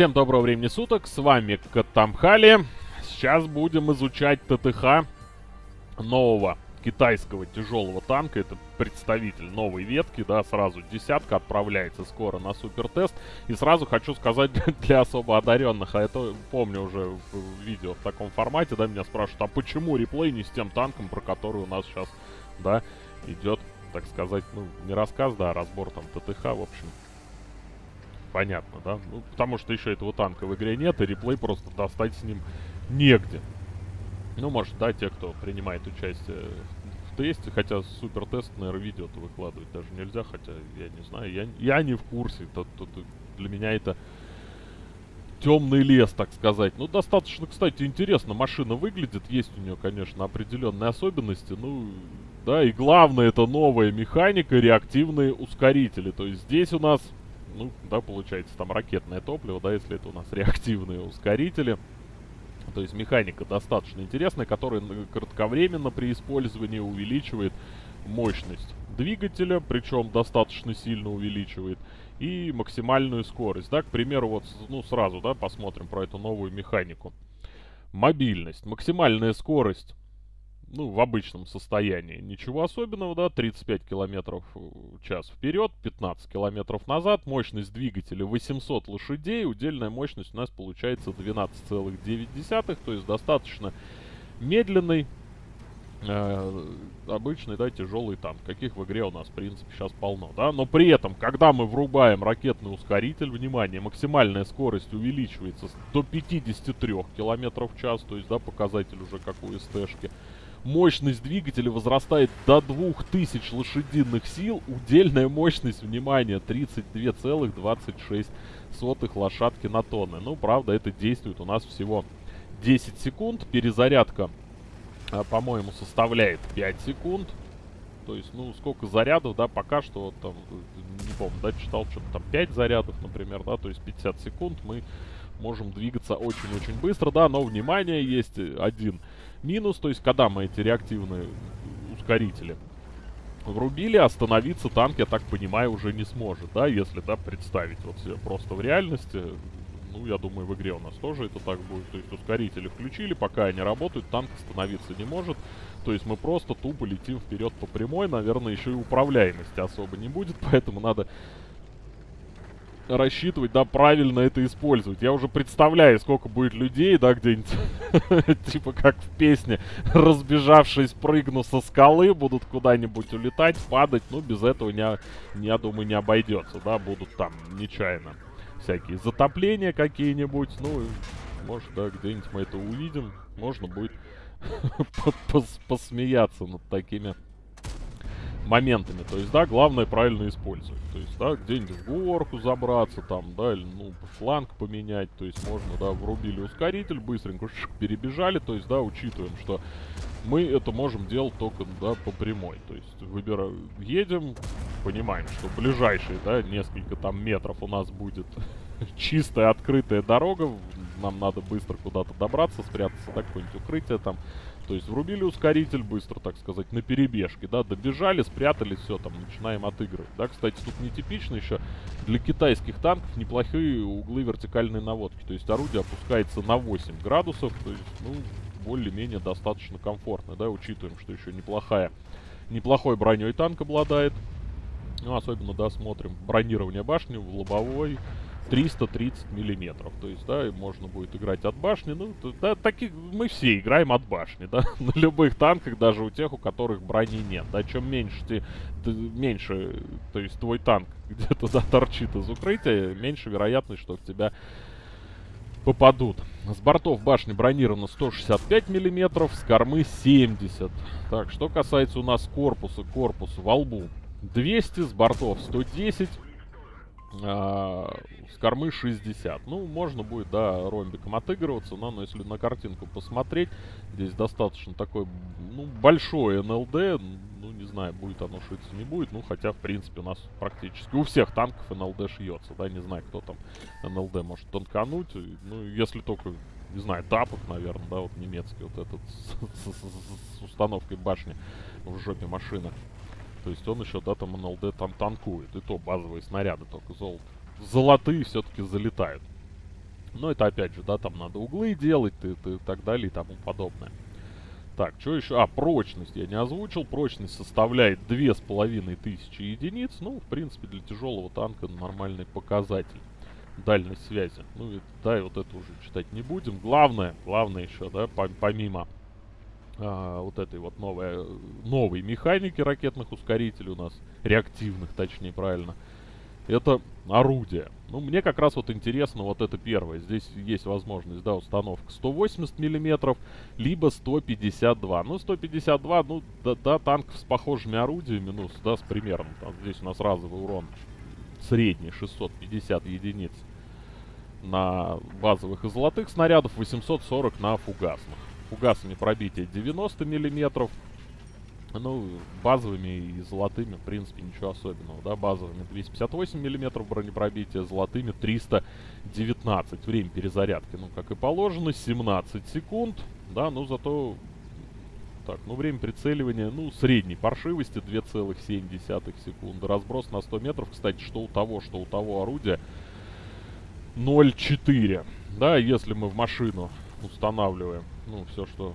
Всем доброго времени суток, с вами Катамхали. Сейчас будем изучать ТТХ нового китайского тяжелого танка. Это представитель новой ветки, да, сразу десятка отправляется скоро на супертест. И сразу хочу сказать для особо одаренных, а это помню уже в видео в таком формате, да, меня спрашивают, а почему реплей не с тем танком, про который у нас сейчас, да, идет, так сказать, ну, не рассказ, да, а разбор там ТТХ, в общем, понятно, да? Ну, потому что еще этого танка в игре нет, и реплей просто достать с ним негде. Ну, может, да, те, кто принимает участие в тесте, хотя супер тест, наверное, видео-то выкладывать даже нельзя, хотя я не знаю, я, я не в курсе, тут, тут для меня это темный лес, так сказать. Ну, достаточно, кстати, интересно машина выглядит, есть у нее, конечно, определенные особенности, ну, да, и главное, это новая механика, реактивные ускорители, то есть здесь у нас ну, да, получается там ракетное топливо, да, если это у нас реактивные ускорители. То есть механика достаточно интересная, которая кратковременно при использовании увеличивает мощность двигателя, причем достаточно сильно увеличивает, и максимальную скорость. Да, к примеру, вот, ну, сразу, да, посмотрим про эту новую механику. Мобильность. Максимальная скорость ну, в обычном состоянии. Ничего особенного, да, 35 километров в час вперед, 15 километров назад, мощность двигателя 800 лошадей, удельная мощность у нас получается 12,9, то есть достаточно медленный, э, обычный, да, тяжелый танк, каких в игре у нас, в принципе, сейчас полно, да, но при этом, когда мы врубаем ракетный ускоритель, внимание, максимальная скорость увеличивается до 53 километров в час, то есть, да, показатель уже как у СТ-шки, Мощность двигателя возрастает до 2000 лошадиных сил. Удельная мощность, внимание, 32,26 лошадки на тонны. Ну, правда, это действует у нас всего 10 секунд. Перезарядка, а, по-моему, составляет 5 секунд. То есть, ну, сколько зарядов, да, пока что, там, не помню, да, читал что-то там 5 зарядов, например, да, то есть 50 секунд мы можем двигаться очень-очень быстро, да, но, внимание, есть один минус, то есть когда мы эти реактивные ускорители врубили, остановиться танк, я так понимаю, уже не сможет, да, если, да, представить вот себе просто в реальности, ну, я думаю, в игре у нас тоже это так будет, то есть ускорители включили, пока они работают, танк остановиться не может, то есть мы просто тупо летим вперед по прямой, наверное, еще и управляемости особо не будет, поэтому надо рассчитывать, да, правильно это использовать. Я уже представляю, сколько будет людей, да, где-нибудь, типа как в песне, разбежавшись, прыгну со скалы, будут куда-нибудь улетать, падать. Ну, без этого, не, я думаю, не обойдется, да, будут там нечаянно всякие затопления какие-нибудь. Ну, может, да, где-нибудь мы это увидим. Можно будет посмеяться над такими моментами. То есть, да, главное правильно использовать. То есть, да, где-нибудь в горку забраться, там, да, или, ну, фланг поменять. То есть, можно, да, врубили ускоритель, быстренько перебежали. То есть, да, учитываем, что мы это можем делать только, да, по прямой. То есть, выбираем, едем, понимаем, что ближайшие, да, несколько там метров у нас будет чистая открытая дорога. Нам надо быстро куда-то добраться, спрятаться, да, какое-нибудь укрытие там то есть врубили ускоритель быстро, так сказать, на перебежке, да, добежали, спрятались, все, там, начинаем отыгрывать. Да, кстати, тут нетипично еще для китайских танков неплохие углы вертикальной наводки. То есть орудие опускается на 8 градусов, то есть, ну, более-менее достаточно комфортно, да, учитываем, что еще неплохая, неплохой броней танк обладает. Ну, особенно, да, смотрим бронирование башни в лобовой, 330 миллиметров. То есть, да, можно будет играть от башни. Ну, да, таких мы все играем от башни, да, на любых танках, даже у тех, у которых брони нет. Да, чем меньше ты, ты меньше, то есть твой танк где-то да, торчит из укрытия, меньше вероятность, что в тебя попадут. С бортов башни бронировано 165 миллиметров, с кормы 70. Так, что касается у нас корпуса, корпус во лбу 200, с бортов 110 а, с кормы 60. Ну, можно будет, да, ромбиком отыгрываться, но, но если на картинку посмотреть, здесь достаточно такой, ну, большой НЛД, ну, не знаю, будет оно шиться, не будет, ну, хотя, в принципе, у нас практически у всех танков НЛД шьется, да, не знаю, кто там НЛД может тонкануть, ну, если только, не знаю, тапок, наверное, да, вот немецкий вот этот с, с, с, с установкой башни в жопе машины. То есть он еще, да, там НЛД там танкует. И то базовые снаряды только золото. Золотые все-таки залетают. Но это опять же, да, там надо углы делать и, и, так далее и тому подобное. Так, что еще? А, прочность я не озвучил. Прочность составляет 2500 единиц. Ну, в принципе, для тяжелого танка нормальный показатель. Дальность связи. Ну, и, да, и вот это уже читать не будем. Главное, главное еще, да, помимо а, вот этой вот новой, новой механики ракетных ускорителей у нас, реактивных, точнее, правильно, это орудие. Ну, мне как раз вот интересно вот это первое. Здесь есть возможность, да, установка 180 миллиметров, либо 152. Ну, 152, ну, да, да, танк с похожими орудиями, ну, да, с примерно. Там, здесь у нас разовый урон средний 650 единиц на базовых и золотых снарядов, 840 на фугасных. Фугасами пробитие 90 миллиметров, ну, базовыми и золотыми, в принципе, ничего особенного, да, базовыми 258 миллиметров бронепробития, золотыми 319. Время перезарядки, ну, как и положено, 17 секунд, да, ну, зато, так, ну, время прицеливания, ну, средней паршивости 2,7 секунды. Разброс на 100 метров, кстати, что у того, что у того орудия 0,4, да, если мы в машину устанавливаем, ну, все, что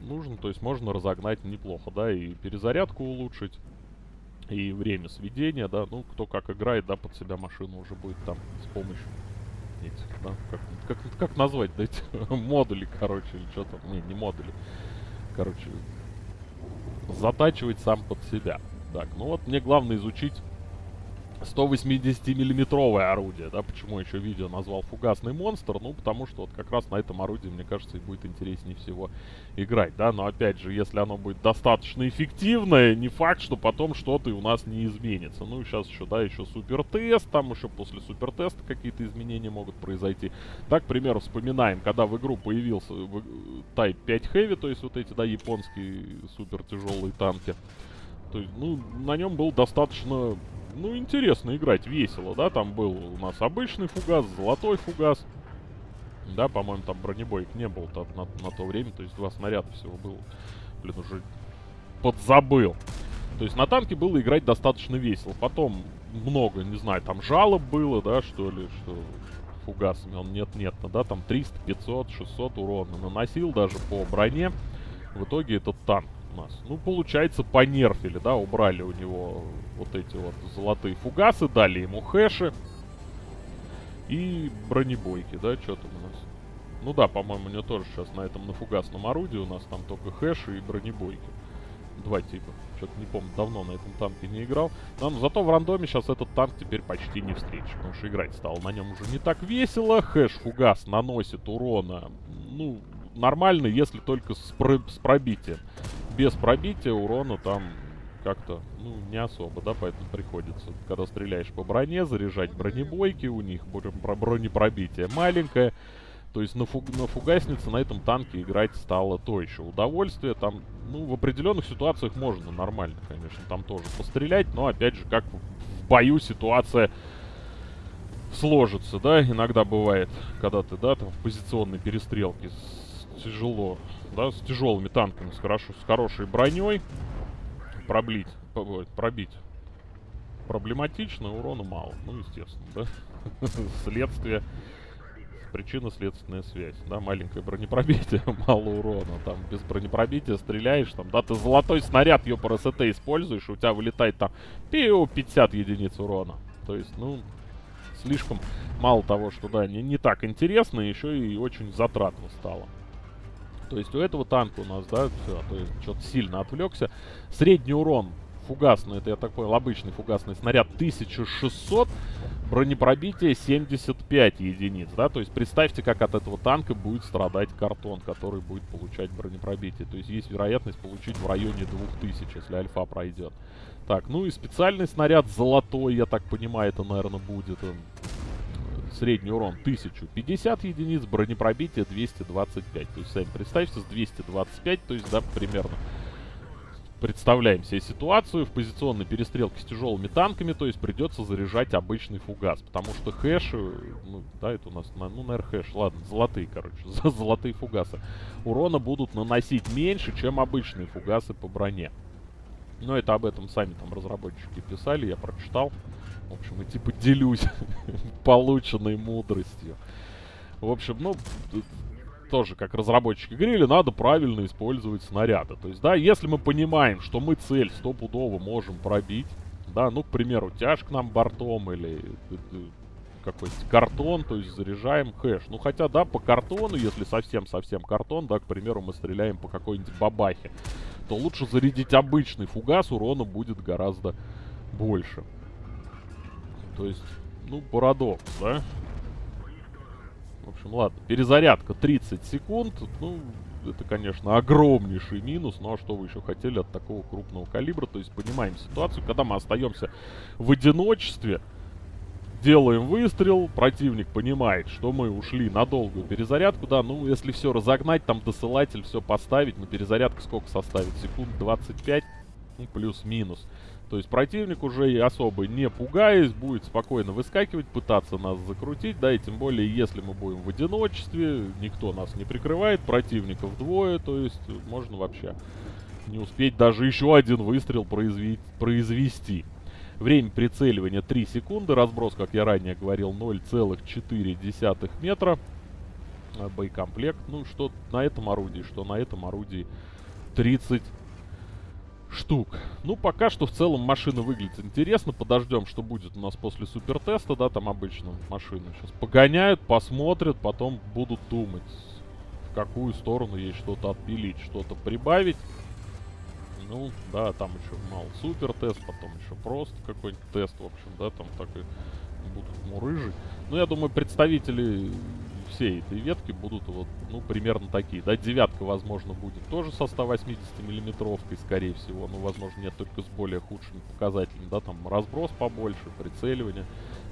нужно, то есть можно разогнать неплохо, да, и перезарядку улучшить, и время сведения, да, ну, кто как играет, да, под себя машину уже будет там с помощью этих, да, как, как, как назвать, да, эти модули, короче, или что там, не, не модули, короче, затачивать сам под себя. Так, ну вот мне главное изучить 180-миллиметровое орудие, да, почему еще видео назвал фугасный монстр, ну, потому что вот как раз на этом орудии, мне кажется, и будет интереснее всего играть, да, но опять же, если оно будет достаточно эффективное, не факт, что потом что-то и у нас не изменится. Ну, сейчас еще, да, еще супер тест, там еще после супер теста какие-то изменения могут произойти. Так, к примеру, вспоминаем, когда в игру появился Type 5 Heavy, то есть вот эти, да, японские супер тяжелые танки, то есть, ну, на нем был достаточно ну, интересно играть, весело, да, там был у нас обычный фугас, золотой фугас. Да, по-моему, там бронебоек не было -то на, на то время, то есть два снаряда всего было. Блин, уже подзабыл. То есть на танке было играть достаточно весело. Потом много, не знаю, там жалоб было, да, что ли, что фугасами он нет-нет, да, там 300, 500, 600 урона наносил даже по броне. В итоге этот танк нас. Ну, получается, понерфили, да, убрали у него вот эти вот золотые фугасы, дали ему хэши. И бронебойки, да, что там у нас? Ну да, по-моему, у него тоже сейчас на этом, на фугасном орудии у нас там только хэши и бронебойки. Два типа. Что-то не помню, давно на этом танке не играл. Но, зато в рандоме сейчас этот танк теперь почти не встретишь. Потому что играть стало на нем уже не так весело. Хэш фугас наносит урона, ну, нормально, если только с, про с пробитием без пробития урона там как-то, ну, не особо, да, поэтому приходится, когда стреляешь по броне, заряжать бронебойки, у них бронепробитие маленькое, то есть на, фуг на фугаснице на этом танке играть стало то еще удовольствие, там, ну, в определенных ситуациях можно нормально, конечно, там тоже пострелять, но, опять же, как в бою ситуация сложится, да, иногда бывает, когда ты, да, там в позиционной перестрелке тяжело да, с тяжелыми танками, с, хорошо, с хорошей броней. Проблить, пробить проблематично, урона мало. Ну, естественно, да. Следствие, причинно-следственная связь, да, маленькое бронепробитие, мало урона, там, без бронепробития стреляешь, там, да, ты золотой снаряд ее СТ используешь, у тебя вылетает там, пиу, 50 единиц урона. То есть, ну, слишком мало того, что, да, не, не так интересно, еще и очень затратно стало. То есть у этого танка у нас, да, все, а то что-то сильно отвлекся. Средний урон фугасный, это я так понял, обычный фугасный снаряд 1600, бронепробитие 75 единиц, да, то есть представьте, как от этого танка будет страдать картон, который будет получать бронепробитие, то есть есть вероятность получить в районе 2000, если альфа пройдет. Так, ну и специальный снаряд золотой, я так понимаю, это, наверное, будет средний урон 1050 единиц, бронепробитие 225. То есть, сами представьте, с 225, то есть, да, примерно представляем себе ситуацию в позиционной перестрелке с тяжелыми танками, то есть придется заряжать обычный фугас, потому что хэши, ну, да, это у нас, ну, наверное, хэш, ладно, золотые, короче, золотые фугасы, урона будут наносить меньше, чем обычные фугасы по броне. Но это об этом сами там разработчики писали, я прочитал. В общем, и типа делюсь полученной мудростью. В общем, ну, тоже, как разработчики говорили, надо правильно использовать снаряды. То есть, да, если мы понимаем, что мы цель стопудово можем пробить, да, ну, к примеру, тяж к нам бортом или э, э, какой-то картон, то есть заряжаем хэш. Ну, хотя, да, по картону, если совсем-совсем картон, да, к примеру, мы стреляем по какой-нибудь бабахе, то лучше зарядить обычный фугас, урона будет гораздо больше. То есть, ну, парадокс, да? В общем, ладно, перезарядка 30 секунд, ну, это, конечно, огромнейший минус, ну, а что вы еще хотели от такого крупного калибра? То есть понимаем ситуацию, когда мы остаемся в одиночестве, делаем выстрел, противник понимает, что мы ушли на долгую перезарядку, да, ну, если все разогнать, там досылатель, все поставить, на перезарядку сколько составит? Секунд 25, ну, плюс-минус. То есть противник уже и особо не пугаясь, будет спокойно выскакивать, пытаться нас закрутить, да, и тем более, если мы будем в одиночестве, никто нас не прикрывает, противников двое, то есть можно вообще не успеть даже еще один выстрел произвести. Время прицеливания 3 секунды. Разброс, как я ранее говорил, 0,4 метра. А, боекомплект. Ну, что на этом орудии, что на этом орудии 30 штук. Ну, пока что в целом машина выглядит интересно. Подождем, что будет у нас после супертеста, да, там обычно машины сейчас погоняют, посмотрят, потом будут думать, в какую сторону ей что-то отпилить, что-то прибавить. Ну, да, там еще мало супер тест, потом еще просто какой-нибудь тест, в общем, да, там так и будут мурыжить. Ну, я думаю, представители всей этой ветки будут вот, ну, примерно такие. Да, девятка, возможно, будет тоже со 180 миллиметровкой, скорее всего. Ну, возможно, нет, только с более худшими показателями. Да, там разброс побольше, прицеливание,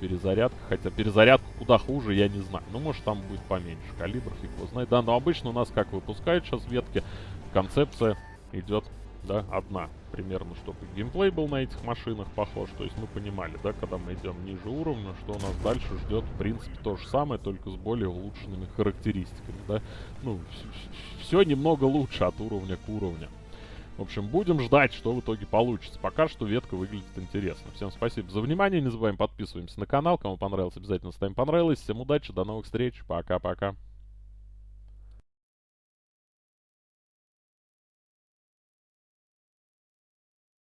перезарядка. Хотя перезарядка куда хуже, я не знаю. Ну, может, там будет поменьше калибр, фиг его знает. Да, но обычно у нас, как выпускают сейчас ветки, концепция идет да, одна примерно, чтобы геймплей был на этих машинах похож. То есть мы понимали, да, когда мы идем ниже уровня, что у нас дальше ждет, в принципе, то же самое, только с более улучшенными характеристиками, да. Ну, все немного лучше от уровня к уровню. В общем, будем ждать, что в итоге получится. Пока что ветка выглядит интересно. Всем спасибо за внимание. Не забываем подписываемся на канал. Кому понравилось, обязательно ставим понравилось. Всем удачи, до новых встреч. Пока-пока.